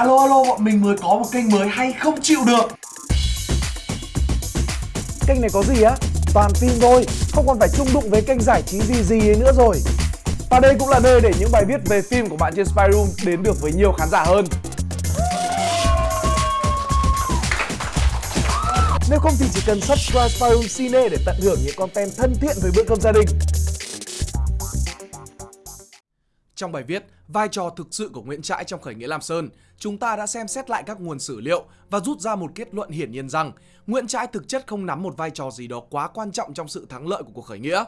Alo alo bọn mình mới có một kênh mới hay không chịu được Kênh này có gì á? Toàn phim thôi, không còn phải chung đụng với kênh giải trí gì gì ấy nữa rồi. Và đây cũng là nơi để những bài viết về phim của bạn trên Spy Room đến được với nhiều khán giả hơn. Nếu không thì chỉ cần subscribe Spy Room Cine để tận hưởng những content thân thiện với bữa cơm gia đình. Trong bài viết Vai trò thực sự của Nguyễn Trãi trong khởi nghĩa Lam Sơn, chúng ta đã xem xét lại các nguồn sử liệu và rút ra một kết luận hiển nhiên rằng Nguyễn Trãi thực chất không nắm một vai trò gì đó quá quan trọng trong sự thắng lợi của cuộc khởi nghĩa.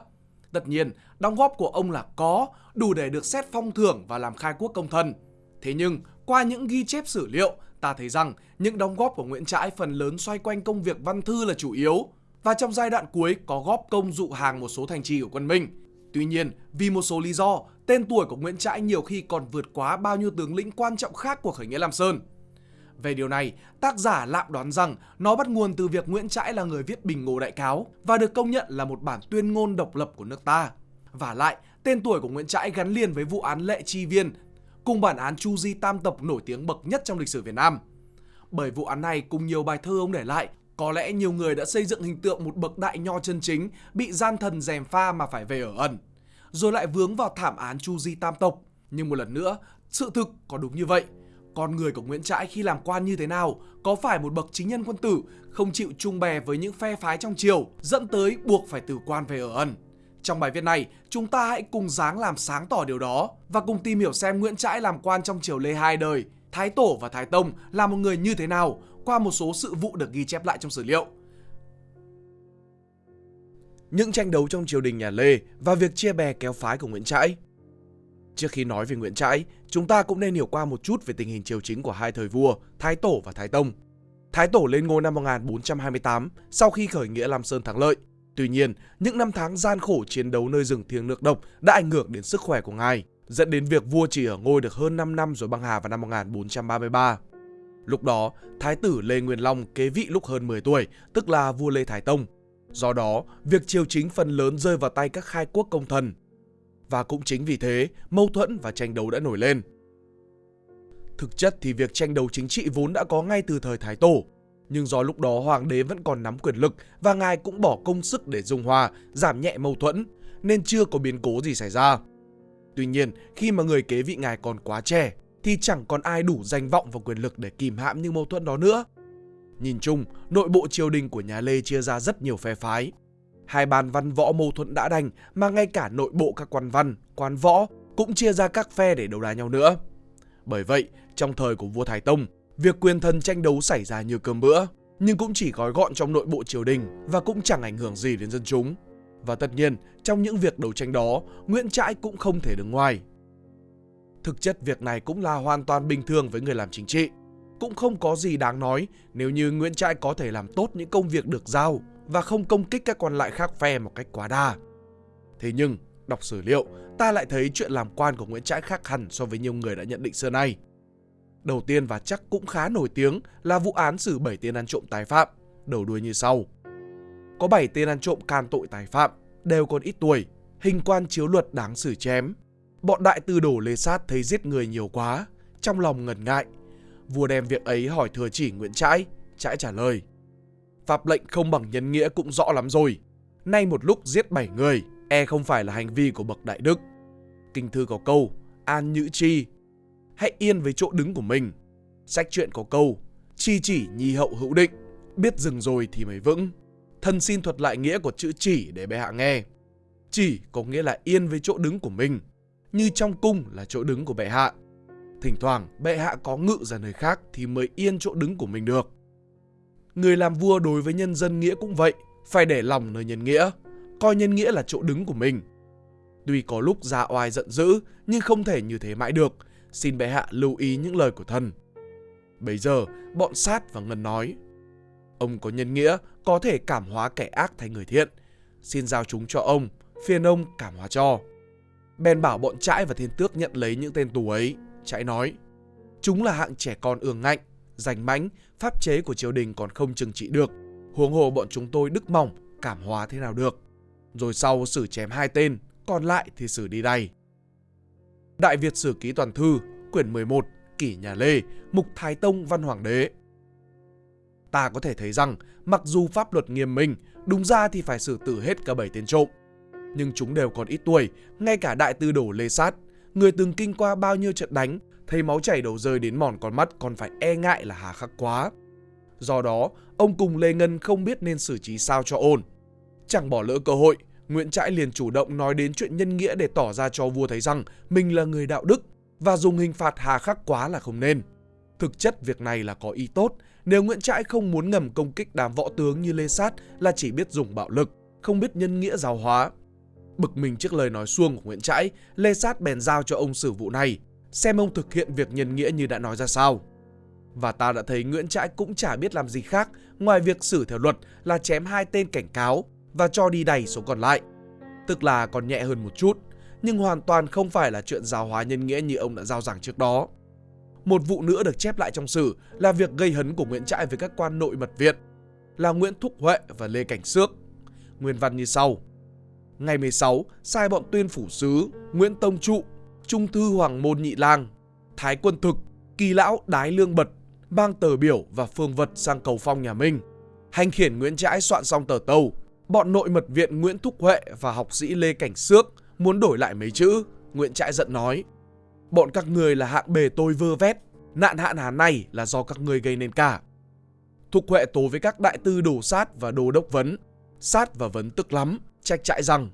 Tất nhiên, đóng góp của ông là có, đủ để được xét phong thưởng và làm khai quốc công thần. Thế nhưng, qua những ghi chép sử liệu, ta thấy rằng những đóng góp của Nguyễn Trãi phần lớn xoay quanh công việc văn thư là chủ yếu. Và trong giai đoạn cuối có góp công dụ hàng một số thành trì của quân Minh. Tuy nhiên, vì một số lý do, tên tuổi của Nguyễn Trãi nhiều khi còn vượt quá bao nhiêu tướng lĩnh quan trọng khác của khởi nghĩa Lam Sơn. Về điều này, tác giả lạm đoán rằng nó bắt nguồn từ việc Nguyễn Trãi là người viết Bình Ngô Đại Cáo và được công nhận là một bản tuyên ngôn độc lập của nước ta. Và lại, tên tuổi của Nguyễn Trãi gắn liền với vụ án Lệ Chi Viên, cùng bản án Chu Di Tam Tộc nổi tiếng bậc nhất trong lịch sử Việt Nam. Bởi vụ án này cùng nhiều bài thơ ông để lại, có lẽ nhiều người đã xây dựng hình tượng một bậc đại nho chân chính bị gian thần dèm pha mà phải về ở ẩn rồi lại vướng vào thảm án Chu Di Tam Tộc. Nhưng một lần nữa, sự thực có đúng như vậy. Con người của Nguyễn Trãi khi làm quan như thế nào, có phải một bậc chính nhân quân tử, không chịu chung bè với những phe phái trong triều, dẫn tới buộc phải từ quan về ở ẩn. Trong bài viết này, chúng ta hãy cùng dáng làm sáng tỏ điều đó và cùng tìm hiểu xem Nguyễn Trãi làm quan trong triều Lê hai đời, Thái Tổ và Thái Tông là một người như thế nào qua một số sự vụ được ghi chép lại trong sử liệu những tranh đấu trong triều đình nhà Lê và việc chia bè kéo phái của Nguyễn Trãi. Trước khi nói về Nguyễn Trãi, chúng ta cũng nên hiểu qua một chút về tình hình triều chính của hai thời vua, Thái Tổ và Thái Tông. Thái Tổ lên ngôi năm 1428 sau khi khởi nghĩa Lam Sơn thắng lợi. Tuy nhiên, những năm tháng gian khổ chiến đấu nơi rừng thiêng nước độc đã ảnh hưởng đến sức khỏe của ngài, dẫn đến việc vua chỉ ở ngôi được hơn 5 năm rồi băng hà vào năm 1433. Lúc đó, Thái tử Lê Nguyên Long kế vị lúc hơn 10 tuổi, tức là vua Lê Thái Tông, Do đó, việc triều chính phần lớn rơi vào tay các khai quốc công thần. Và cũng chính vì thế, mâu thuẫn và tranh đấu đã nổi lên. Thực chất thì việc tranh đấu chính trị vốn đã có ngay từ thời Thái Tổ. Nhưng do lúc đó hoàng đế vẫn còn nắm quyền lực và ngài cũng bỏ công sức để dung hòa, giảm nhẹ mâu thuẫn, nên chưa có biến cố gì xảy ra. Tuy nhiên, khi mà người kế vị ngài còn quá trẻ, thì chẳng còn ai đủ danh vọng và quyền lực để kìm hãm những mâu thuẫn đó nữa. Nhìn chung, nội bộ triều đình của nhà Lê chia ra rất nhiều phe phái. Hai bàn văn võ mâu thuẫn đã đành mà ngay cả nội bộ các quan văn, quan võ cũng chia ra các phe để đấu đá nhau nữa. Bởi vậy, trong thời của vua Thái Tông, việc quyền thần tranh đấu xảy ra như cơm bữa, nhưng cũng chỉ gói gọn trong nội bộ triều đình và cũng chẳng ảnh hưởng gì đến dân chúng. Và tất nhiên, trong những việc đấu tranh đó, Nguyễn Trãi cũng không thể đứng ngoài. Thực chất việc này cũng là hoàn toàn bình thường với người làm chính trị cũng không có gì đáng nói nếu như Nguyễn Trãi có thể làm tốt những công việc được giao và không công kích các quan lại khác phe một cách quá đa. Thế nhưng, đọc sử liệu, ta lại thấy chuyện làm quan của Nguyễn Trãi khác hẳn so với nhiều người đã nhận định xưa nay. Đầu tiên và chắc cũng khá nổi tiếng là vụ án xử 7 tên ăn trộm tái phạm, đầu đuôi như sau. Có 7 tên ăn trộm can tội tái phạm, đều còn ít tuổi, hình quan chiếu luật đáng xử chém. Bọn đại tư đổ lê sát thấy giết người nhiều quá, trong lòng ngần ngại, Vua đem việc ấy hỏi thừa chỉ Nguyễn Trãi, Trãi trả lời. Pháp lệnh không bằng nhân nghĩa cũng rõ lắm rồi. Nay một lúc giết bảy người, e không phải là hành vi của bậc đại đức. Kinh thư có câu, an nhữ chi, hãy yên với chỗ đứng của mình. Sách truyện có câu, chi chỉ nhi hậu hữu định, biết dừng rồi thì mới vững. Thần xin thuật lại nghĩa của chữ chỉ để bệ hạ nghe. Chỉ có nghĩa là yên với chỗ đứng của mình, như trong cung là chỗ đứng của bệ hạ. Thỉnh thoảng bệ hạ có ngự ra nơi khác thì mới yên chỗ đứng của mình được. Người làm vua đối với nhân dân nghĩa cũng vậy, phải để lòng nơi nhân nghĩa, coi nhân nghĩa là chỗ đứng của mình. Tuy có lúc ra oai giận dữ, nhưng không thể như thế mãi được, xin bệ hạ lưu ý những lời của thần. Bây giờ, bọn sát và ngân nói, ông có nhân nghĩa, có thể cảm hóa kẻ ác thành người thiện, xin giao chúng cho ông, phiền ông cảm hóa cho. Bèn bảo bọn trãi và thiên tước nhận lấy những tên tù ấy, Trãi nói, chúng là hạng trẻ con ương ngạnh, giành mãnh, pháp chế của triều đình còn không trừng trị được. Huống hồ bọn chúng tôi đức mỏng, cảm hóa thế nào được. Rồi sau xử chém hai tên, còn lại thì xử đi đây. Đại Việt Sử Ký Toàn Thư, quyển 11, kỷ nhà Lê, mục Thái Tông văn hoàng đế. Ta có thể thấy rằng, mặc dù pháp luật nghiêm minh, đúng ra thì phải xử tử hết cả bảy tên trộm. Nhưng chúng đều còn ít tuổi, ngay cả đại tư đổ Lê Sát, người từng kinh qua bao nhiêu trận đánh, thấy máu chảy đầu rơi đến mòn con mắt còn phải e ngại là hà khắc quá. Do đó, ông cùng Lê Ngân không biết nên xử trí sao cho ổn. Chẳng bỏ lỡ cơ hội, Nguyễn Trãi liền chủ động nói đến chuyện nhân nghĩa để tỏ ra cho vua thấy rằng mình là người đạo đức và dùng hình phạt hà khắc quá là không nên. Thực chất việc này là có ý tốt, nếu Nguyễn Trãi không muốn ngầm công kích đám võ tướng như Lê Sát là chỉ biết dùng bạo lực, không biết nhân nghĩa giáo hóa. Bực mình trước lời nói xuông của Nguyễn Trãi, Lê Sát bèn giao cho ông xử vụ này, xem ông thực hiện việc nhân nghĩa như đã nói ra sao. Và ta đã thấy Nguyễn Trãi cũng chả biết làm gì khác ngoài việc xử theo luật là chém hai tên cảnh cáo và cho đi đầy số còn lại. Tức là còn nhẹ hơn một chút, nhưng hoàn toàn không phải là chuyện giáo hóa nhân nghĩa như ông đã giao giảng trước đó. Một vụ nữa được chép lại trong sử là việc gây hấn của Nguyễn Trãi với các quan nội mật viện là Nguyễn Thúc Huệ và Lê Cảnh Sước, Nguyên văn như sau. Ngày 16, sai bọn tuyên phủ sứ, Nguyễn Tông Trụ, Trung thư Hoàng Môn Nhị Lang, Thái Quân Thực, Kỳ Lão Đái Lương Bật, mang tờ biểu và phương vật sang cầu phong nhà Minh. Hành khiển Nguyễn Trãi soạn xong tờ tâu, bọn nội mật viện Nguyễn Thúc Huệ và học sĩ Lê Cảnh Sước muốn đổi lại mấy chữ. Nguyễn Trãi giận nói, bọn các người là hạng bề tôi vơ vét, nạn hạn hán này là do các người gây nên cả. Thục Huệ tố với các đại tư đồ sát và đồ đốc vấn. Sát và vấn tức lắm, trách trại rằng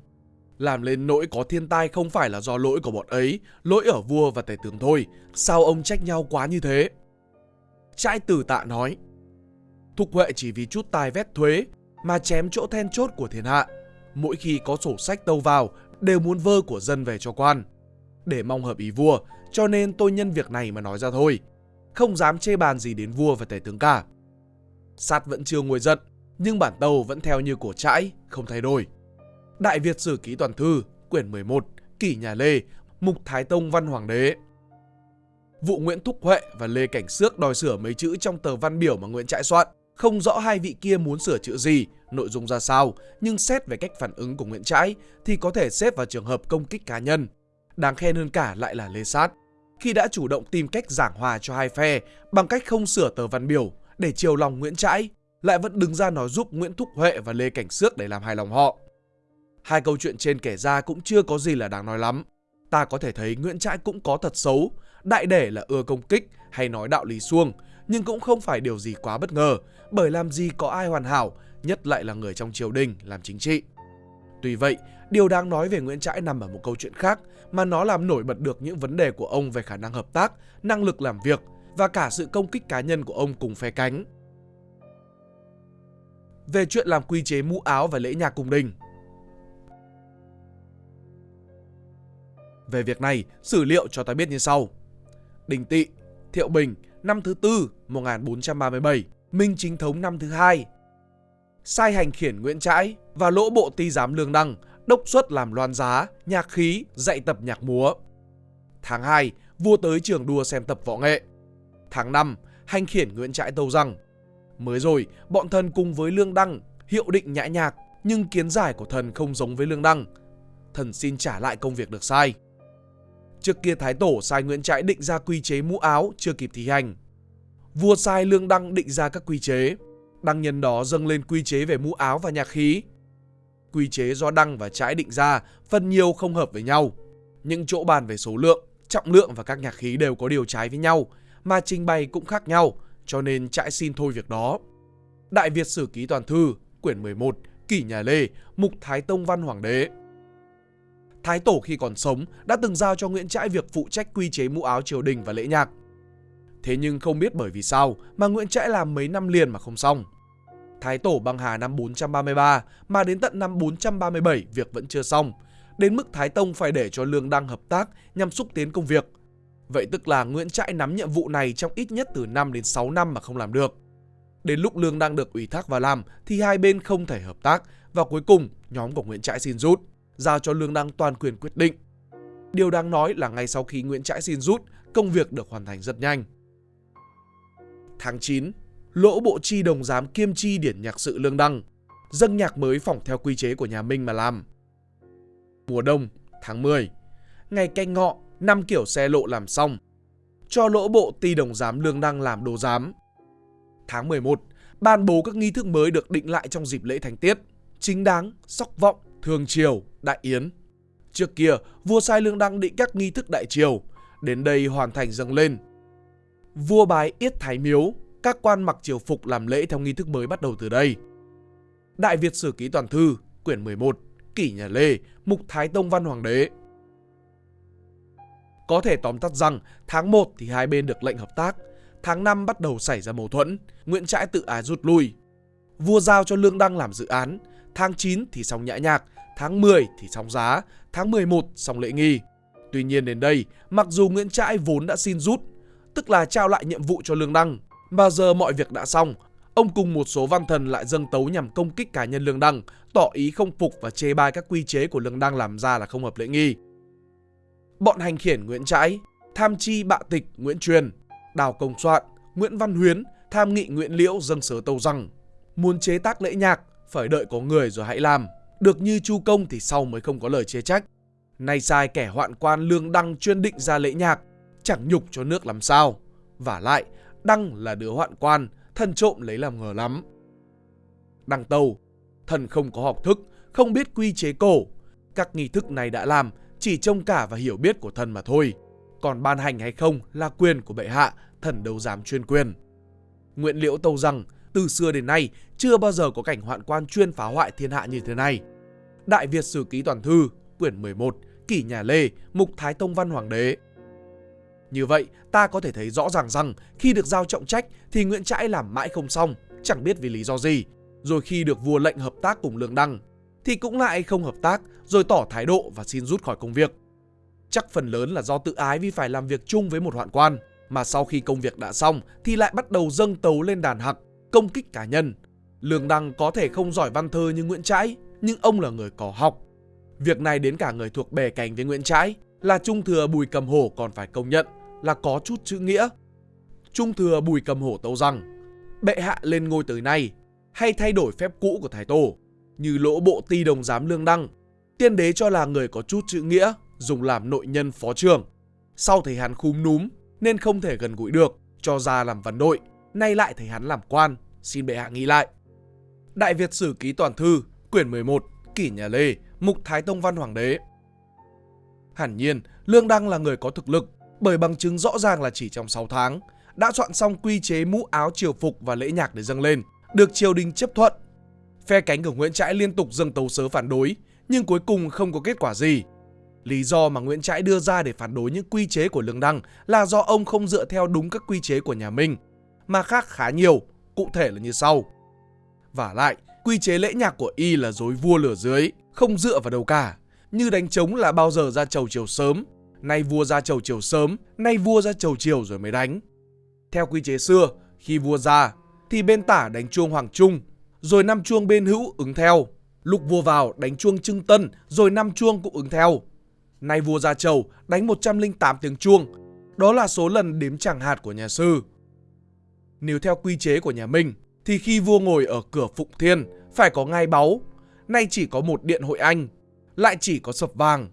làm lên nỗi có thiên tai không phải là do lỗi của bọn ấy, lỗi ở vua và tể tướng thôi. Sao ông trách nhau quá như thế? Trãi tử tạ nói, Thục Huệ chỉ vì chút tài vét thuế mà chém chỗ then chốt của thiên hạ. Mỗi khi có sổ sách tâu vào đều muốn vơ của dân về cho quan. Để mong hợp ý vua, cho nên tôi nhân việc này mà nói ra thôi. Không dám chê bàn gì đến vua và tể tướng cả. Sát vẫn chưa nguôi giận, nhưng bản tàu vẫn theo như của trãi, không thay đổi. Đại Việt Sử Ký Toàn Thư, quyển 11, Kỷ Nhà Lê, Mục Thái Tông Văn Hoàng Đế. Vụ Nguyễn Thúc Huệ và Lê Cảnh Sước đòi sửa mấy chữ trong tờ văn biểu mà Nguyễn Trãi soạn. Không rõ hai vị kia muốn sửa chữ gì, nội dung ra sao, nhưng xét về cách phản ứng của Nguyễn Trãi thì có thể xếp vào trường hợp công kích cá nhân. Đáng khen hơn cả lại là Lê Sát, khi đã chủ động tìm cách giảng hòa cho hai phe bằng cách không sửa tờ văn biểu để chiều lòng Nguyễn Trãi, lại vẫn đứng ra nói giúp Nguyễn Thúc Huệ và Lê Cảnh Sước để làm hài lòng họ. Hai câu chuyện trên kể ra cũng chưa có gì là đáng nói lắm. Ta có thể thấy Nguyễn Trãi cũng có thật xấu, đại để là ưa công kích hay nói đạo lý xuông, nhưng cũng không phải điều gì quá bất ngờ, bởi làm gì có ai hoàn hảo, nhất lại là người trong triều đình làm chính trị. Tuy vậy, điều đáng nói về Nguyễn Trãi nằm ở một câu chuyện khác mà nó làm nổi bật được những vấn đề của ông về khả năng hợp tác, năng lực làm việc và cả sự công kích cá nhân của ông cùng phe cánh. Về chuyện làm quy chế mũ áo và lễ nhạc cung đình Về việc này, sử liệu cho ta biết như sau. Đình Tị, Thiệu Bình, năm thứ tư 1437, Minh Chính Thống năm thứ hai. Sai hành khiển Nguyễn Trãi và lỗ bộ ti giám Lương Đăng đốc xuất làm loan giá, nhạc khí, dạy tập nhạc múa. Tháng 2, vua tới trường đua xem tập võ nghệ. Tháng 5, hành khiển Nguyễn Trãi tâu rằng Mới rồi, bọn thần cùng với Lương Đăng hiệu định nhã nhạc, nhưng kiến giải của thần không giống với Lương Đăng. Thần xin trả lại công việc được sai. Trước kia Thái Tổ sai Nguyễn Trãi định ra quy chế mũ áo chưa kịp thi hành. Vua sai Lương Đăng định ra các quy chế. Đăng nhân đó dâng lên quy chế về mũ áo và nhạc khí. Quy chế do Đăng và Trãi định ra phần nhiều không hợp với nhau. Những chỗ bàn về số lượng, trọng lượng và các nhạc khí đều có điều trái với nhau, mà trình bày cũng khác nhau, cho nên Trãi xin thôi việc đó. Đại Việt Sử Ký Toàn Thư, quyển 11, Kỷ Nhà Lê, Mục Thái Tông Văn Hoàng Đế. Thái Tổ khi còn sống đã từng giao cho Nguyễn Trãi việc phụ trách quy chế mũ áo triều đình và lễ nhạc. Thế nhưng không biết bởi vì sao mà Nguyễn Trãi làm mấy năm liền mà không xong. Thái Tổ băng hà năm 433 mà đến tận năm 437 việc vẫn chưa xong, đến mức Thái Tông phải để cho Lương Đăng hợp tác nhằm xúc tiến công việc. Vậy tức là Nguyễn Trãi nắm nhiệm vụ này trong ít nhất từ 5 đến 6 năm mà không làm được. Đến lúc Lương Đăng được ủy thác vào làm thì hai bên không thể hợp tác và cuối cùng nhóm của Nguyễn Trãi xin rút giao cho Lương Đăng toàn quyền quyết định. Điều đáng nói là ngay sau khi Nguyễn Trãi xin rút, công việc được hoàn thành rất nhanh. Tháng 9, lỗ bộ chi đồng giám kiêm chi điển nhạc sự Lương Đăng, dâng nhạc mới phỏng theo quy chế của nhà Minh mà làm. Mùa đông, tháng 10, ngày canh ngọ, năm kiểu xe lộ làm xong. cho lỗ bộ ty đồng giám Lương Đăng làm đồ giám. Tháng 11, ban bố các nghi thức mới được định lại trong dịp lễ thành tiết, chính đáng, sóc vọng, thường triều, đại yến. Trước kia, vua sai Lương Đăng định các nghi thức đại triều, đến đây hoàn thành dâng lên. Vua bái yết thái miếu, các quan mặc triều phục làm lễ theo nghi thức mới bắt đầu từ đây. Đại Việt Sử Ký Toàn Thư, quyển 11, Kỷ Nhà Lê, Mục Thái Tông Văn Hoàng đế. Có thể tóm tắt rằng tháng 1 thì hai bên được lệnh hợp tác, tháng 5 bắt đầu xảy ra mâu thuẫn, Nguyễn Trãi tự ái rút lui. Vua giao cho Lương Đăng làm dự án, tháng 9 thì xong nhã nhạc, tháng 10 thì xong giá, tháng 11 xong lễ nghi. Tuy nhiên đến đây, mặc dù Nguyễn Trãi vốn đã xin rút, tức là trao lại nhiệm vụ cho Lương Đăng, mà giờ mọi việc đã xong, ông cùng một số văn thần lại dâng tấu nhằm công kích cá nhân Lương Đăng, tỏ ý không phục và chê bai các quy chế của Lương Đăng làm ra là không hợp lễ nghi. Bọn hành khiển Nguyễn Trãi, tham chi bạ tịch Nguyễn Truyền, Đào Công Soạn, Nguyễn Văn Huyến, tham nghị Nguyễn Liễu dâng sớ tâu rằng muốn chế tác lễ nhạc phải đợi có người rồi hãy làm, được như Chu Công thì sau mới không có lời chê trách. Nay sai kẻ hoạn quan Lương Đăng chuyên định ra lễ nhạc, chẳng nhục cho nước làm sao. Và lại, Đăng là đứa hoạn quan, thần trộm lấy làm ngờ lắm. Đăng tâu, thần không có học thức, không biết quy chế cổ. Các nghi thức này đã làm, chỉ trông cả và hiểu biết của thần mà thôi. Còn ban hành hay không là quyền của bệ hạ, thần đâu dám chuyên quyền. Nguyễn Liễu tâu rằng, từ xưa đến nay chưa bao giờ có cảnh hoạn quan chuyên phá hoại thiên hạ như thế này. Đại Việt Sử Ký Toàn Thư, quyển 11, Kỷ Nhà Lê, Mục Thái Tông Văn Hoàng đế. Như vậy, ta có thể thấy rõ ràng rằng khi được giao trọng trách thì Nguyễn Trãi làm mãi không xong, chẳng biết vì lý do gì. Rồi khi được vua lệnh hợp tác cùng Lương Đăng, thì cũng lại không hợp tác rồi tỏ thái độ và xin rút khỏi công việc. Chắc phần lớn là do tự ái vì phải làm việc chung với một hoạn quan, mà sau khi công việc đã xong thì lại bắt đầu dâng tấu lên đàn hặc, công kích cá nhân. Lương Đăng có thể không giỏi văn thơ như Nguyễn Trãi, nhưng ông là người có học. Việc này đến cả người thuộc bè cánh với Nguyễn Trãi là Trung Thừa Bùi Cầm Hổ còn phải công nhận là có chút chữ nghĩa. Trung Thừa Bùi Cầm Hổ tâu rằng, bệ hạ lên ngôi tới nay, hay thay đổi phép cũ của Thái Tổ, như lỗ bộ ti đồng giám lương đăng. Tiên đế cho là người có chút chữ nghĩa, dùng làm nội nhân phó trường. Sau thấy hắn khúm núm, nên không thể gần gũi được, cho ra làm văn đội. Nay lại thấy hắn làm quan, xin bệ hạ nghĩ lại. Đại Việt Sử Ký Toàn Thư, quyển 11, Kỷ Nhà Lê, Mục Thái Tông Văn Hoàng đế. Hẳn nhiên, Lương Đăng là người có thực lực, bởi bằng chứng rõ ràng là chỉ trong 6 tháng, đã soạn xong quy chế mũ áo triều phục và lễ nhạc để dâng lên, được triều đình chấp thuận. Phe cánh của Nguyễn Trãi liên tục dâng tấu sớ phản đối, nhưng cuối cùng không có kết quả gì. Lý do mà Nguyễn Trãi đưa ra để phản đối những quy chế của Lương Đăng là do ông không dựa theo đúng các quy chế của nhà Minh, mà khác khá nhiều, cụ thể là như sau. Và lại, quy chế lễ nhạc của y là dối vua lửa dưới, không dựa vào đâu cả. Như đánh trống là bao giờ ra chầu chiều sớm, nay vua ra chầu chiều sớm, nay vua ra chầu chiều rồi mới đánh. Theo quy chế xưa, khi vua ra, thì bên tả đánh chuông hoàng trung, rồi năm chuông bên hữu ứng theo. Lúc vua vào đánh chuông trưng tân, rồi năm chuông cũng ứng theo. Nay vua ra chầu đánh 108 tiếng chuông, đó là số lần đếm chẳng hạt của nhà sư. Nếu theo quy chế của nhà Minh, thì khi vua ngồi ở cửa Phụng Thiên phải có ngai báu, nay chỉ có một điện hội anh, lại chỉ có sập vàng.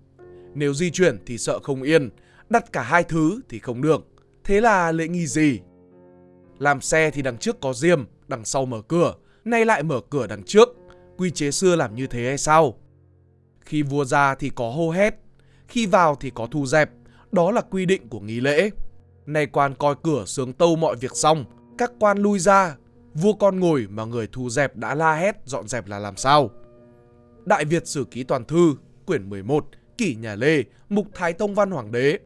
Nếu di chuyển thì sợ không yên, đặt cả hai thứ thì không được. Thế là lễ nghi gì? Làm xe thì đằng trước có diêm, đằng sau mở cửa, nay lại mở cửa đằng trước. Quy chế xưa làm như thế hay sao? Khi vua ra thì có hô hét, khi vào thì có thu dẹp, đó là quy định của nghi lễ. Nay quan coi cửa sướng tâu mọi việc xong, các quan lui ra, vua con ngồi mà người thu dẹp đã la hét dọn dẹp là làm sao? Đại Việt Sử Ký Toàn Thư, quyển 11, Kỷ Nhà Lê, Mục Thái Tông Văn Hoàng đế.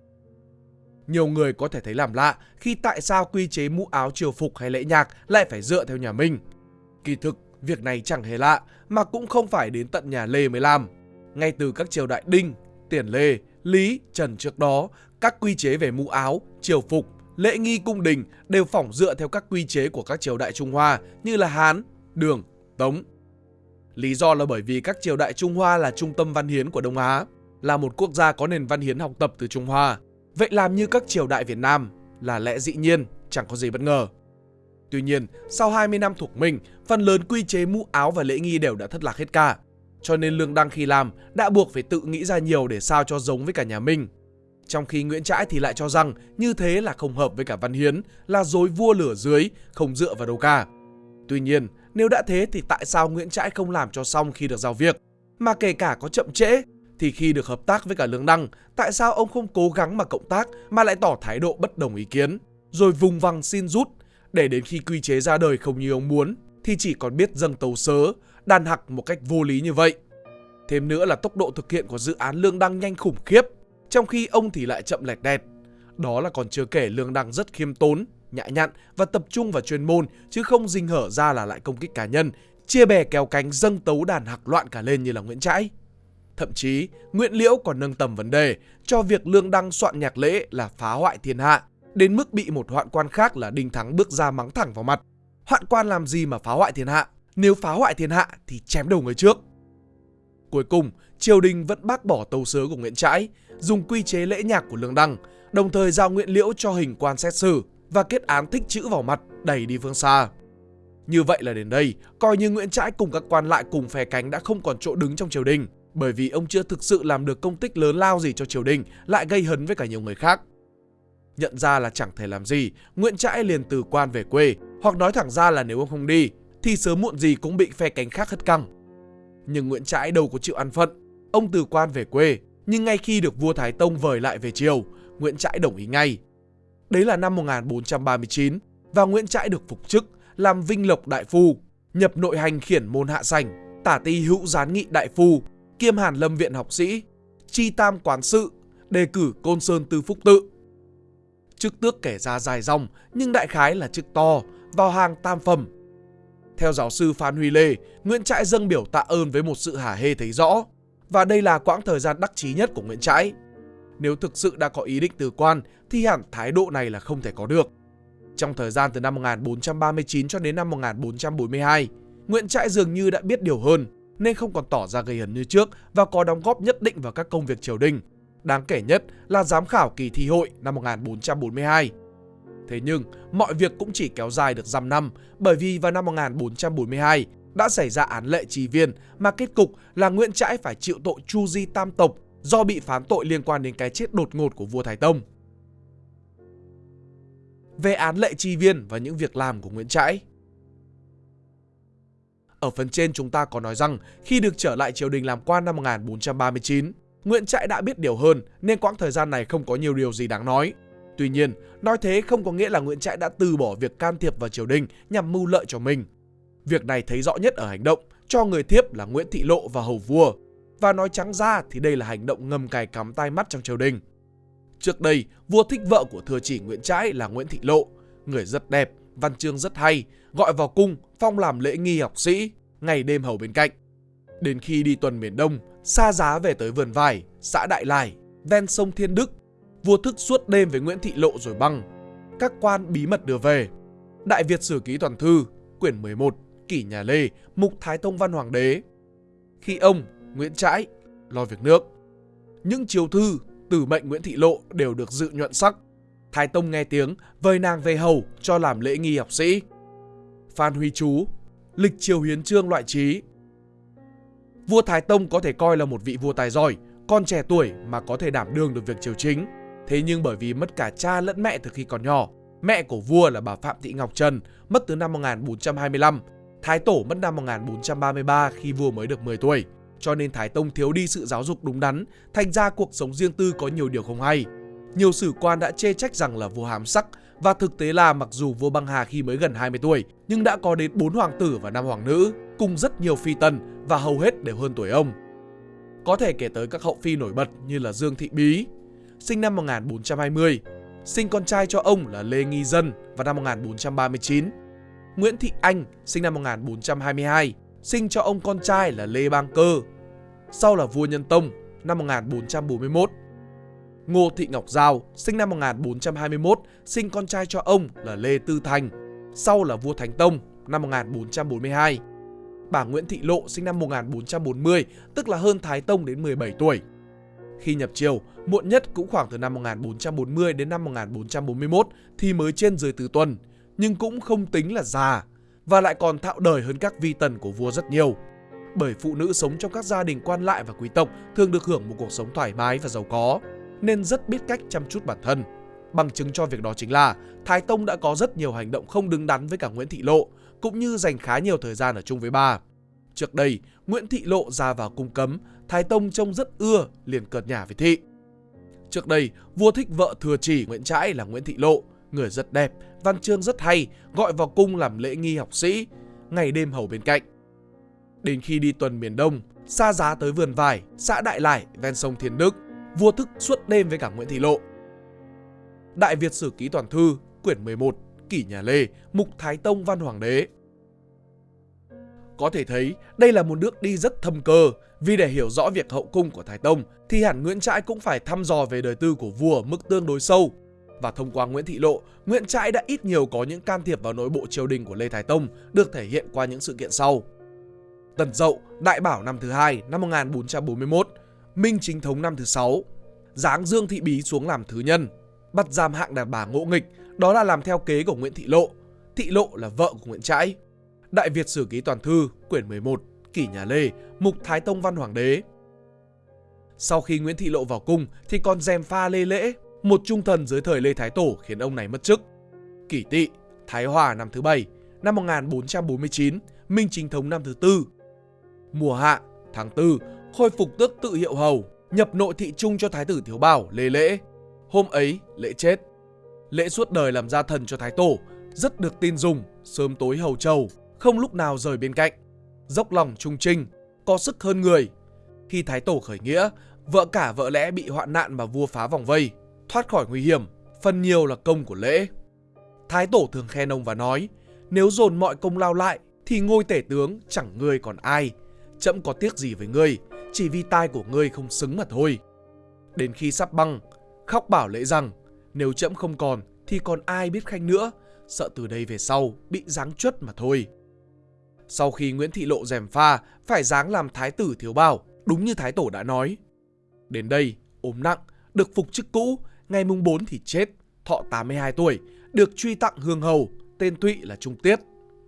Nhiều người có thể thấy làm lạ khi tại sao quy chế mũ áo triều phục hay lễ nhạc lại phải dựa theo nhà Minh. Kỳ thực, việc này chẳng hề lạ mà cũng không phải đến tận nhà Lê mới làm. Ngay từ các triều đại Đinh, Tiền Lê, Lý, Trần trước đó, các quy chế về mũ áo, triều phục, lễ nghi cung đình đều phỏng dựa theo các quy chế của các triều đại Trung Hoa như là Hán, Đường, Tống. Lý do là bởi vì các triều đại Trung Hoa là trung tâm văn hiến của Đông Á, là một quốc gia có nền văn hiến học tập từ Trung Hoa. Vậy làm như các triều đại Việt Nam là lẽ dĩ nhiên, chẳng có gì bất ngờ. Tuy nhiên, sau 20 năm thuộc Minh, phần lớn quy chế mũ áo và lễ nghi đều đã thất lạc hết cả. Cho nên Lương Đăng khi làm đã buộc phải tự nghĩ ra nhiều để sao cho giống với cả nhà Minh. Trong khi Nguyễn Trãi thì lại cho rằng như thế là không hợp với cả Văn Hiến, là dối vua lửa dưới, không dựa vào đâu cả. Tuy nhiên, nếu đã thế thì tại sao Nguyễn Trãi không làm cho xong khi được giao việc? Mà kể cả có chậm trễ, thì khi được hợp tác với cả Lương Đăng, tại sao ông không cố gắng mà cộng tác mà lại tỏ thái độ bất đồng ý kiến, rồi vùng vằng xin rút, để đến khi quy chế ra đời không như ông muốn, thì chỉ còn biết dâng tấu sớ, đàn hặc một cách vô lý như vậy. Thêm nữa là tốc độ thực hiện của dự án Lương Đăng nhanh khủng khiếp, trong khi ông thì lại chậm lẹt đẹt. Đó là còn chưa kể Lương Đăng rất khiêm tốn, nhã nhặn và tập trung vào chuyên môn chứ không dinh hở ra là lại công kích cá nhân, chia bè kéo cánh dâng tấu đàn hạc loạn cả lên như là Nguyễn Trãi. Thậm chí, Nguyễn Liễu còn nâng tầm vấn đề cho việc Lương Đăng soạn nhạc lễ là phá hoại thiên hạ, đến mức bị một hoạn quan khác là Đinh Thắng bước ra mắng thẳng vào mặt. Hoạn quan làm gì mà phá hoại thiên hạ? Nếu phá hoại thiên hạ thì chém đầu người trước. Cuối cùng, triều đình vẫn bác bỏ tâu sớ của Nguyễn Trãi, dùng quy chế lễ nhạc của Lương Đăng, đồng thời giao Nguyễn Liễu cho hình quan xét xử và kết án thích chữ vào mặt đẩy đi phương xa. Như vậy là đến đây, coi như Nguyễn Trãi cùng các quan lại cùng phe cánh đã không còn chỗ đứng trong triều đình, bởi vì ông chưa thực sự làm được công tích lớn lao gì cho triều đình, lại gây hấn với cả nhiều người khác. Nhận ra là chẳng thể làm gì, Nguyễn Trãi liền từ quan về quê, hoặc nói thẳng ra là nếu ông không đi, thì sớm muộn gì cũng bị phe cánh khác hất căng. Nhưng Nguyễn Trãi đâu có chịu ăn phận, ông từ quan về quê, nhưng ngay khi được vua Thái Tông vời lại về triều, Nguyễn Trãi đồng ý ngay. Đấy là năm 1439 và Nguyễn Trãi được phục chức làm Vinh Lộc Đại Phu, nhập nội hành khiển môn hạ sảnh, tả ti hữu gián nghị đại phu, kiêm hàn lâm viện học sĩ, chi tam quán sự, đề cử côn sơn tư phúc tự. Chức tước kể ra dài dòng nhưng đại khái là chức to, vào hàng tam phẩm. Theo giáo sư Phan Huy Lê, Nguyễn Trãi dâng biểu tạ ơn với một sự hả hê thấy rõ. Và đây là quãng thời gian đắc chí nhất của Nguyễn Trãi. Nếu thực sự đã có ý định từ quan thì hẳn thái độ này là không thể có được. Trong thời gian từ năm 1439 cho đến năm 1442, Nguyễn Trãi dường như đã biết điều hơn nên không còn tỏ ra gây hấn như trước và có đóng góp nhất định vào các công việc triều đình. Đáng kể nhất là giám khảo kỳ thi hội năm 1442. Thế nhưng, mọi việc cũng chỉ kéo dài được dăm năm bởi vì vào năm 1442 đã xảy ra án lệ trì viên mà kết cục là Nguyễn Trãi phải chịu tội chu di tam tộc do bị phán tội liên quan đến cái chết đột ngột của vua Thái Tông. Về án lệ trì viên và những việc làm của Nguyễn Trãi Ở phần trên chúng ta có nói rằng khi được trở lại triều đình làm quan năm 1439, Nguyễn Trãi đã biết điều hơn nên quãng thời gian này không có nhiều điều gì đáng nói. Tuy nhiên, nói thế không có nghĩa là Nguyễn Trãi đã từ bỏ việc can thiệp vào triều đình nhằm mưu lợi cho mình. Việc này thấy rõ nhất ở hành động cho người thiếp là Nguyễn Thị Lộ và Hầu Vua. Và nói trắng ra thì đây là hành động ngầm cài cắm tai mắt trong triều đình. Trước đây, vua thích vợ của thừa chỉ Nguyễn Trãi là Nguyễn Thị Lộ, người rất đẹp, văn chương rất hay, gọi vào cung, phong làm lễ nghi học sĩ, ngày đêm hầu bên cạnh. Đến khi đi tuần miền Đông, xa giá về tới vườn vải, xã Đại Lải, ven sông Thiên Đức, vua thức suốt đêm với Nguyễn Thị Lộ rồi băng. Các quan bí mật đưa về. Đại Việt Sử Ký Toàn Thư, quyển 11, kỷ nhà Lê, mục Thái Tông Văn Hoàng đế. Khi ông, Nguyễn Trãi, lo việc nước. Những chiếu thư tử mệnh Nguyễn Thị Lộ đều được dự nhuận sắc. Thái Tông nghe tiếng, vời nàng về hầu cho làm lễ nghi học sĩ. Phan Huy Chú, lịch triều hiến trương loại trí. Vua Thái Tông có thể coi là một vị vua tài giỏi, con trẻ tuổi mà có thể đảm đương được việc triều chính. Thế nhưng bởi vì mất cả cha lẫn mẹ từ khi còn nhỏ, mẹ của vua là bà Phạm Thị Ngọc Trần mất từ năm 1425, Thái Tổ mất năm 1433 khi vua mới được 10 tuổi cho nên Thái Tông thiếu đi sự giáo dục đúng đắn, thành ra cuộc sống riêng tư có nhiều điều không hay. Nhiều sử quan đã chê trách rằng là vua hám sắc và thực tế là mặc dù vua băng hà khi mới gần 20 tuổi nhưng đã có đến 4 hoàng tử và 5 hoàng nữ cùng rất nhiều phi tần và hầu hết đều hơn tuổi ông. Có thể kể tới các hậu phi nổi bật như là Dương Thị Bí, sinh năm 1420, sinh con trai cho ông là Lê Nghi Dân vào năm 1439. Nguyễn Thị Anh sinh năm 1422, sinh cho ông con trai là Lê Bang Cơ, sau là vua Nhân Tông năm 1441. Ngô Thị Ngọc Giao sinh năm 1421, sinh con trai cho ông là Lê Tư Thành, sau là vua Thánh Tông năm 1442. Bà Nguyễn Thị Lộ sinh năm 1440, tức là hơn Thái Tông đến 17 tuổi. Khi nhập triều, muộn nhất cũng khoảng từ năm 1440 đến năm 1441 thì mới trên dưới tứ tuần, nhưng cũng không tính là già và lại còn thạo đời hơn các vi tần của vua rất nhiều. Bởi phụ nữ sống trong các gia đình quan lại và quý tộc thường được hưởng một cuộc sống thoải mái và giàu có. nên rất biết cách chăm chút bản thân. Bằng chứng cho việc đó chính là Thái Tông đã có rất nhiều hành động không đứng đắn với cả Nguyễn Thị Lộ, cũng như dành khá nhiều thời gian ở chung với bà. Trước đây, Nguyễn Thị Lộ ra vào cung cấm, Thái Tông trông rất ưa, liền cợt nhả với Thị. Trước đây, vua thích vợ thừa chỉ Nguyễn Trãi là Nguyễn Thị Lộ, người rất đẹp, văn chương rất hay, gọi vào cung làm lễ nghi học sĩ, ngày đêm hầu bên cạnh. Đến khi đi tuần miền Đông, xa giá tới vườn vải, xã Đại Lải, ven sông Thiên Đức, vua thức suốt đêm với cả Nguyễn Thị Lộ. Đại Việt Sử Ký Toàn Thư, quyển 11, Kỷ Nhà Lê, Mục Thái Tông Văn Hoàng Đế. Có thể thấy đây là một nước đi rất thâm cơ, vì để hiểu rõ việc hậu cung của Thái Tông thì hẳn Nguyễn Trãi cũng phải thăm dò về đời tư của vua ở mức tương đối sâu. Và thông qua Nguyễn Thị Lộ, Nguyễn Trãi đã ít nhiều có những can thiệp vào nội bộ triều đình của Lê Thái Tông được thể hiện qua những sự kiện sau. Tần Dậu, Đại Bảo năm thứ hai năm 1441, Minh Chính Thống năm thứ sáu, giáng Dương Thị Bí xuống làm thứ nhân, bắt giam hạng đàn bà ngỗ nghịch, đó là làm theo kế của Nguyễn Thị Lộ. Thị Lộ là vợ của Nguyễn Trãi. Đại Việt Sử Ký Toàn Thư, quyển 11, Kỷ Nhà Lê, Mục Thái Tông Văn Hoàng Đế. Sau khi Nguyễn Thị Lộ vào cung thì còn dèm pha Lê Lễ, một trung thần dưới thời Lê Thái Tổ khiến ông này mất chức. Kỷ Tỵ, Thái Hòa năm thứ bảy, năm 1449, Minh Chính Thống năm thứ tư. Mùa hạ, tháng tư khôi phục tước tự hiệu hầu, nhập nội thị trung cho Thái tử Thiếu Bảo Lê Lễ. Hôm ấy, Lễ chết. Lễ suốt đời làm gia thần cho Thái Tổ, rất được tin dùng, sớm tối hầu trầu, không lúc nào rời bên cạnh. Dốc lòng trung trinh, có sức hơn người. Khi Thái Tổ khởi nghĩa, vợ cả vợ lẽ bị hoạn nạn mà vua phá vòng vây, thoát khỏi nguy hiểm, phần nhiều là công của lễ. Thái Tổ thường khen ông và nói, nếu dồn mọi công lao lại thì ngôi tể tướng chẳng ngươi còn ai. Chậm có tiếc gì với ngươi, chỉ vì tai của ngươi không xứng mà thôi. Đến khi sắp băng, khóc bảo lễ rằng nếu chậm không còn thì còn ai biết khanh nữa, sợ từ đây về sau bị giáng chuất mà thôi. Sau khi Nguyễn Thị Lộ dèm pha, phải giáng làm thái tử thiếu bảo, đúng như thái tổ đã nói. Đến đây, ốm nặng, được phục chức cũ, ngày mùng 4 thì chết, thọ 82 tuổi, được truy tặng hương hầu, tên tụy là Trung Tiết.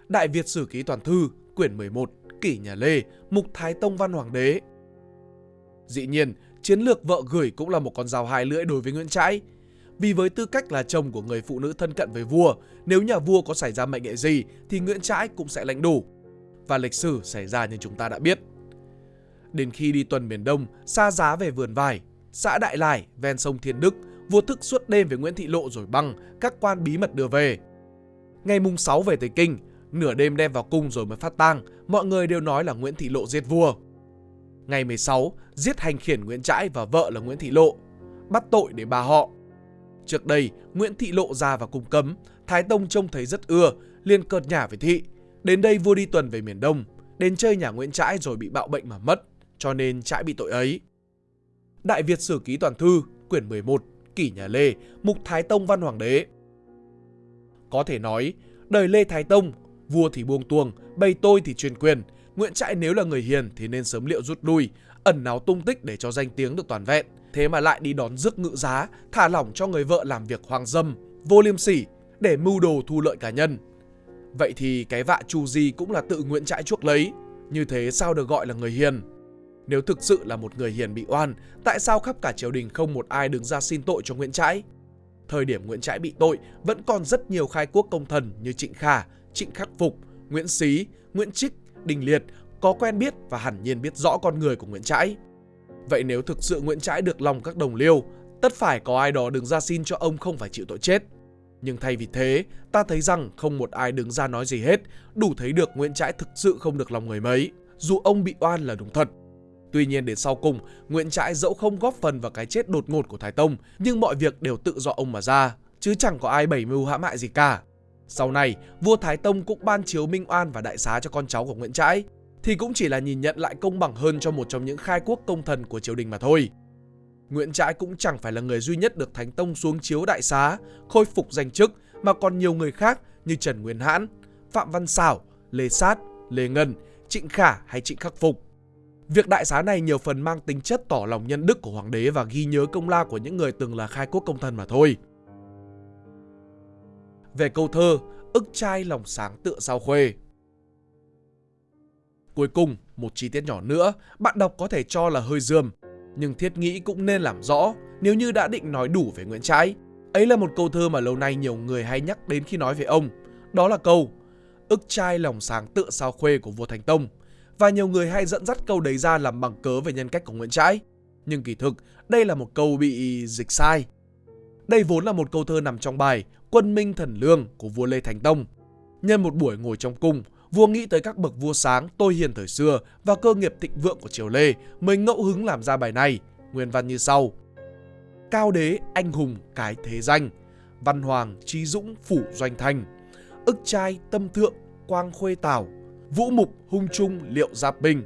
Đại Việt Sử Ký Toàn Thư, quyển 11, Kỷ Nhà Lê, Mục Thái Tông Văn Hoàng Đế. Dĩ nhiên, chiến lược vợ gửi cũng là một con dao hai lưỡi đối với Nguyễn Trãi. Vì với tư cách là chồng của người phụ nữ thân cận với vua, nếu nhà vua có xảy ra mệnh hệ gì thì Nguyễn Trãi cũng sẽ lãnh đủ. Và lịch sử xảy ra như chúng ta đã biết. Đến khi đi tuần miền Đông, xa giá về vườn vải, xã Đại Lải, ven sông Thiên Đức, vua thức suốt đêm với Nguyễn Thị Lộ rồi băng, các quan bí mật đưa về. Ngày mùng 6 về tới Kinh, nửa đêm đem vào cung rồi mới phát tang, mọi người đều nói là Nguyễn Thị Lộ giết vua. Ngày 16, giết hành khiển Nguyễn Trãi và vợ là Nguyễn Thị Lộ, bắt tội để bà họ. Trước đây, Nguyễn Thị Lộ ra vào cung cấm, Thái Tông trông thấy rất ưa, liền cợt nhả với Thị. Đến đây vua đi tuần về miền Đông, đến chơi nhà Nguyễn Trãi rồi bị bạo bệnh mà mất, cho nên Trãi bị tội ấy. Đại Việt Sử Ký Toàn Thư, quyển 11, Kỷ Nhà Lê, Mục Thái Tông Văn Hoàng Đế. Có thể nói, đời Lê Thái Tông, vua thì buông tuồng, bày tôi thì truyền quyền. Nguyễn Trãi nếu là người hiền thì nên sớm liệu rút lui, ẩn náu tung tích để cho danh tiếng được toàn vẹn. Thế mà lại đi đón rước ngự giá, thả lỏng cho người vợ làm việc hoang dâm, vô liêm sỉ để mưu đồ thu lợi cá nhân. Vậy thì cái vạ chu di cũng là tự Nguyễn Trãi chuốc lấy. Như thế sao được gọi là người hiền? Nếu thực sự là một người hiền bị oan, tại sao khắp cả triều đình không một ai đứng ra xin tội cho Nguyễn Trãi? Thời điểm Nguyễn Trãi bị tội, vẫn còn rất nhiều khai quốc công thần như Trịnh Khả, Trịnh Khắc Phục, Nguyễn Xí, Nguyễn Trích, Đình Liệt có quen biết và hẳn nhiên biết rõ con người của Nguyễn Trãi. Vậy nếu thực sự Nguyễn Trãi được lòng các đồng liêu, tất phải có ai đó đứng ra xin cho ông không phải chịu tội chết. Nhưng thay vì thế, ta thấy rằng không một ai đứng ra nói gì hết, đủ thấy được Nguyễn Trãi thực sự không được lòng người mấy, dù ông bị oan là đúng thật. Tuy nhiên đến sau cùng, Nguyễn Trãi dẫu không góp phần vào cái chết đột ngột của Thái Tông, nhưng mọi việc đều tự do ông mà ra, chứ chẳng có ai bày mưu hãm hại gì cả. Sau này, vua Thái Tông cũng ban chiếu minh oan và đại xá cho con cháu của Nguyễn Trãi, thì cũng chỉ là nhìn nhận lại công bằng hơn cho một trong những khai quốc công thần của triều đình mà thôi. Nguyễn Trãi cũng chẳng phải là người duy nhất được Thánh Tông xuống chiếu đại xá, khôi phục danh chức mà còn nhiều người khác như Trần Nguyên Hãn, Phạm Văn Xảo, Lê Sát, Lê Ngân, Trịnh Khả hay Trịnh Khắc Phục. Việc đại xá này nhiều phần mang tính chất tỏ lòng nhân đức của hoàng đế và ghi nhớ công lao của những người từng là khai quốc công thần mà thôi. Về câu thơ, ức trai lòng sáng tựa sao khuê. Cuối cùng, một chi tiết nhỏ nữa, bạn đọc có thể cho là hơi dườm, nhưng thiết nghĩ cũng nên làm rõ, nếu như đã định nói đủ về Nguyễn Trãi. Ấy là một câu thơ mà lâu nay nhiều người hay nhắc đến khi nói về ông. Đó là câu ức trai lòng sáng tựa sao khuê của vua Thành Tông. Và nhiều người hay dẫn dắt câu đấy ra làm bằng cớ về nhân cách của Nguyễn Trãi. Nhưng kỳ thực, đây là một câu bị dịch sai. Đây vốn là một câu thơ nằm trong bài Quân Minh Thần Lương của vua Lê Thánh Tông. Nhân một buổi ngồi trong cung, vua nghĩ tới các bậc vua sáng tôi hiền thời xưa và cơ nghiệp thịnh vượng của triều Lê mới ngẫu hứng làm ra bài này. Nguyên văn như sau. Cao đế anh hùng cái thế danh, văn hoàng trí dũng phủ doanh thành, ức trai tâm thượng quang khuê tảo, vũ mục hung trung liệu giáp binh,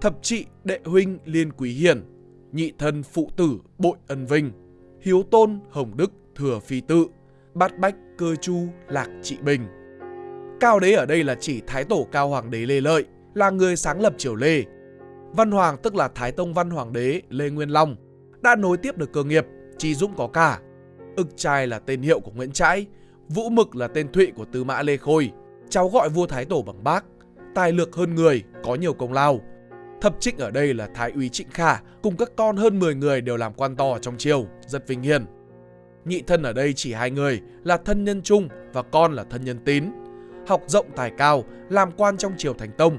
thập trị đệ huynh liên quý Hiền, nhị thân phụ tử bội ân vinh, hiếu tôn hồng đức thừa phi tự, bát bách cơ chu lạc trị bình. Cao đế ở đây là chỉ Thái Tổ Cao Hoàng đế Lê Lợi, là người sáng lập triều Lê. Văn Hoàng tức là Thái Tông Văn Hoàng đế Lê Nguyên Long, đã nối tiếp được cơ nghiệp, Trí Dũng có cả. Ức trai là tên hiệu của Nguyễn Trãi, Vũ Mực là tên thụy của Tư Mã Lê Khôi, cháu gọi vua Thái Tổ bằng bác, tài lược hơn người, có nhiều công lao. Thập trịnh ở đây là Thái úy Trịnh Khả cùng các con hơn 10 người đều làm quan to trong triều, rất vinh hiển. Nhị thân ở đây chỉ hai người là thân nhân trung và con là thân nhân tín. Học rộng tài cao, làm quan trong triều Thành Tông.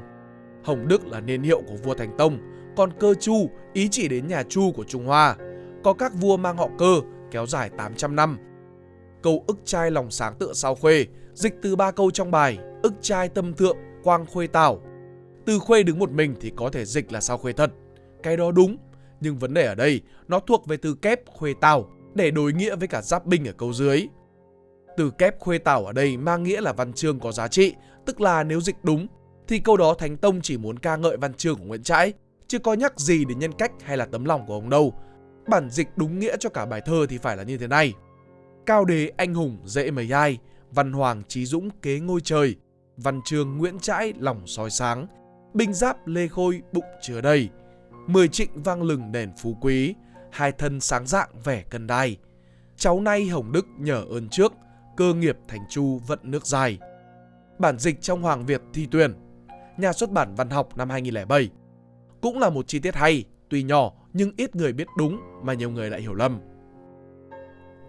Hồng Đức là niên hiệu của vua Thành Tông, còn cơ Chu ý chỉ đến nhà Chu của Trung Hoa. Có các vua mang họ cơ kéo dài 800 năm. Câu ức trai lòng sáng tựa sao khuê, dịch từ ba câu trong bài ức trai tâm thượng quang khuê tảo. Từ khuê đứng một mình thì có thể dịch là sao khuê thật. Cái đó đúng, nhưng vấn đề ở đây nó thuộc về từ kép khuê tảo để đối nghĩa với cả giáp binh ở câu dưới. Từ kép khuê tảo ở đây mang nghĩa là văn chương có giá trị, tức là nếu dịch đúng thì câu đó Thánh Tông chỉ muốn ca ngợi văn chương của Nguyễn Trãi, chứ có nhắc gì đến nhân cách hay là tấm lòng của ông đâu. Bản dịch đúng nghĩa cho cả bài thơ thì phải là như thế này. Cao đế anh hùng dễ mấy ai, văn hoàng trí dũng kế ngôi trời, văn chương Nguyễn Trãi lòng soi sáng, binh giáp Lê Khôi bụng chứa đầy, mười trịnh vang lừng đèn phú quý, hai thân sáng dạng vẻ cân đai. Cháu nay Hồng Đức nhờ ơn trước, cơ nghiệp thành chu vận nước dài. Bản dịch trong Hoàng Việt thi tuyển, nhà xuất bản văn học năm 2007. Cũng là một chi tiết hay, tuy nhỏ nhưng ít người biết đúng mà nhiều người lại hiểu lầm.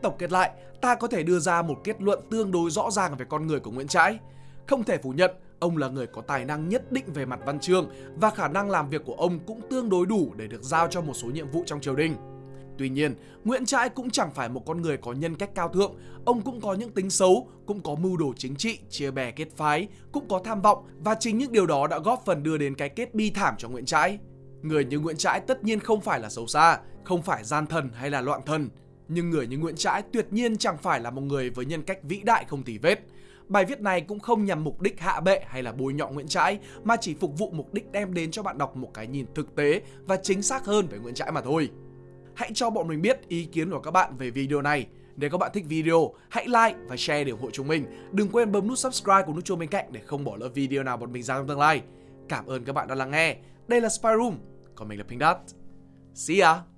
Tổng kết lại, ta có thể đưa ra một kết luận tương đối rõ ràng về con người của Nguyễn Trãi. Không thể phủ nhận, ông là người có tài năng nhất định về mặt văn chương và khả năng làm việc của ông cũng tương đối đủ để được giao cho một số nhiệm vụ trong triều đình. Tuy nhiên, Nguyễn Trãi cũng chẳng phải một con người có nhân cách cao thượng, ông cũng có những tính xấu, cũng có mưu đồ chính trị, chia bè kết phái, cũng có tham vọng và chính những điều đó đã góp phần đưa đến cái kết bi thảm cho Nguyễn Trãi. Người như Nguyễn Trãi tất nhiên không phải là xấu xa, không phải gian thần hay là loạn thần, nhưng người như Nguyễn Trãi tuyệt nhiên chẳng phải là một người với nhân cách vĩ đại không tì vết. Bài viết này cũng không nhằm mục đích hạ bệ hay là bôi nhọ Nguyễn Trãi mà chỉ phục vụ mục đích đem đến cho bạn đọc một cái nhìn thực tế và chính xác hơn về Nguyễn Trãi mà thôi. Hãy cho bọn mình biết ý kiến của các bạn về video này. Nếu các bạn thích video, hãy like và share để ủng hộ chúng mình. Đừng quên bấm nút subscribe cùng nút chuông bên cạnh để không bỏ lỡ video nào bọn mình ra trong tương lai. Cảm ơn các bạn đã lắng nghe. Đây là Spy Room, còn mình là Pink Dot. See ya!